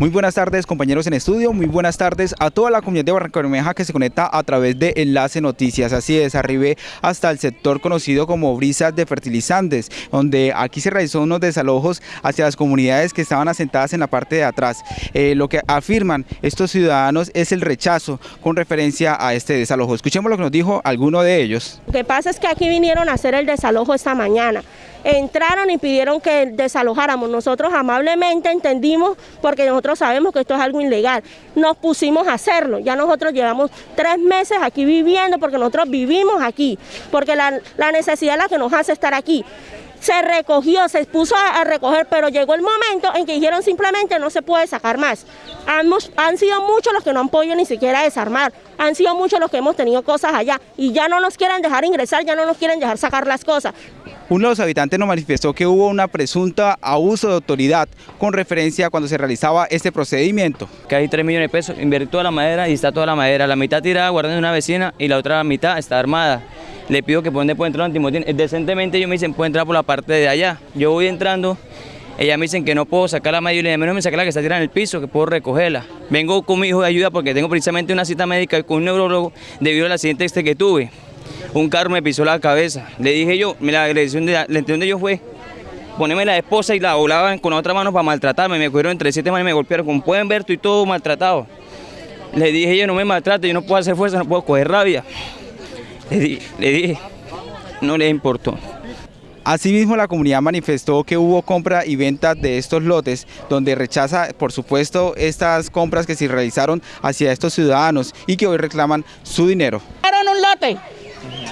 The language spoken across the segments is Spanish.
Muy buenas tardes compañeros en estudio, muy buenas tardes a toda la comunidad de Barranca que se conecta a través de Enlace Noticias. Así es, arribé hasta el sector conocido como Brisas de Fertilizantes, donde aquí se realizó unos desalojos hacia las comunidades que estaban asentadas en la parte de atrás. Eh, lo que afirman estos ciudadanos es el rechazo con referencia a este desalojo. Escuchemos lo que nos dijo alguno de ellos. Lo que pasa es que aquí vinieron a hacer el desalojo esta mañana entraron y pidieron que desalojáramos. Nosotros amablemente entendimos, porque nosotros sabemos que esto es algo ilegal, nos pusimos a hacerlo. Ya nosotros llevamos tres meses aquí viviendo, porque nosotros vivimos aquí, porque la, necesidad es la que nos hace estar aquí se recogió, se puso a, recoger, pero llegó el momento en que dijeron simplemente no se puede sacar más. Han, han, sido muchos los que no han podido ni siquiera desarmar, han sido muchos los que hemos tenido cosas allá y ya no nos quieren dejar ingresar, ya no nos quieren dejar sacar las cosas. Uno de los habitantes nos manifestó que hubo una presunta abuso de autoridad con referencia a cuando se realizaba este procedimiento. Que hay 3 millones de pesos, invertí toda la madera y está toda la madera, la mitad tirada guardando una vecina y la otra mitad está armada. Le pido que por dónde entrar antimotín. Decentemente ellos me dicen puede entrar por la parte de allá. Yo voy entrando, ellas me dicen que no puedo sacar la madera y menos me saca la que está tirada en el piso, que puedo recogerla. Vengo con mi hijo de ayuda porque tengo precisamente una cita médica con un neurólogo debido al accidente este que tuve un carro me pisó la cabeza. Le dije yo, la agresión de, la de yo fue ponerme la esposa y la volaban con otra mano para maltratarme. Me cogieron entre siete manos y me golpearon. Como pueden ver, estoy todo maltratado. Le dije yo, no me maltrate, yo no puedo hacer fuerza, no puedo coger rabia. Le, le dije, no le importó. Asimismo, la comunidad manifestó que hubo compra y venta de estos lotes, donde rechaza, por supuesto, estas compras que se realizaron hacia estos ciudadanos y que hoy reclaman su dinero. un lote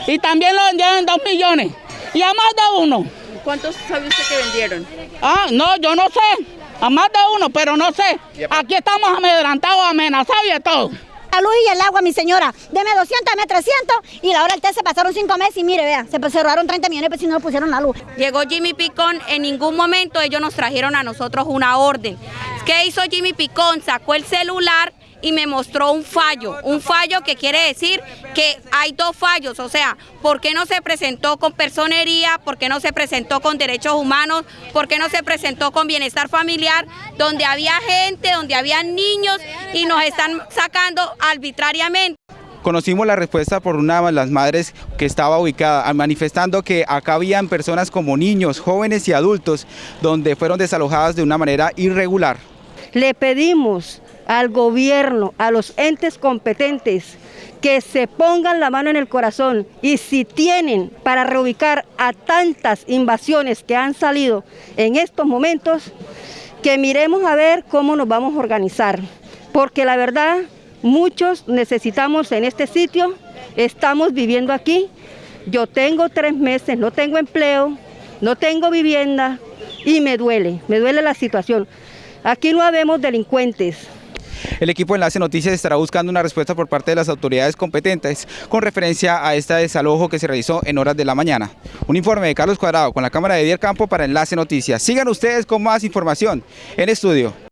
y también lo vendieron en dos millones. Y a más de uno. ¿Cuántos sabe usted que vendieron? Ah, no, yo no sé. A más de uno, pero no sé. Aquí estamos amedrantados, amenazados y todo. La luz y el agua, mi señora. Deme 200, deme 300 y la hora del té se pasaron cinco meses y mire, vea, se cerraron 30 millones pero si no pusieron la luz. Llegó Jimmy Picón, en ningún momento ellos nos trajeron a nosotros una orden. ¿Qué hizo Jimmy Picón? Sacó el celular y me mostró un fallo, un fallo que quiere decir que hay dos fallos, o sea, ¿por qué no se presentó con personería? ¿Por qué no se presentó con derechos humanos? ¿Por qué no se presentó con bienestar familiar? Donde había gente, donde había niños y nos están sacando arbitrariamente. Conocimos la respuesta por una de las madres que estaba ubicada, manifestando que acá habían personas como niños, jóvenes y adultos, donde fueron desalojadas de una manera irregular. Le pedimos al gobierno, a los entes competentes, que se pongan la mano en el corazón y si tienen para reubicar a tantas invasiones que han salido en estos momentos, que miremos a ver cómo nos vamos a organizar, porque la verdad muchos necesitamos en este sitio, estamos viviendo aquí, yo tengo tres meses, no tengo empleo, no tengo vivienda y me duele, me duele la situación. Aquí no habemos delincuentes, el equipo Enlace Noticias estará buscando una respuesta por parte de las autoridades competentes con referencia a este desalojo que se realizó en horas de la mañana. Un informe de Carlos Cuadrado con la cámara de Dier Campo para Enlace Noticias. Sigan ustedes con más información en estudio.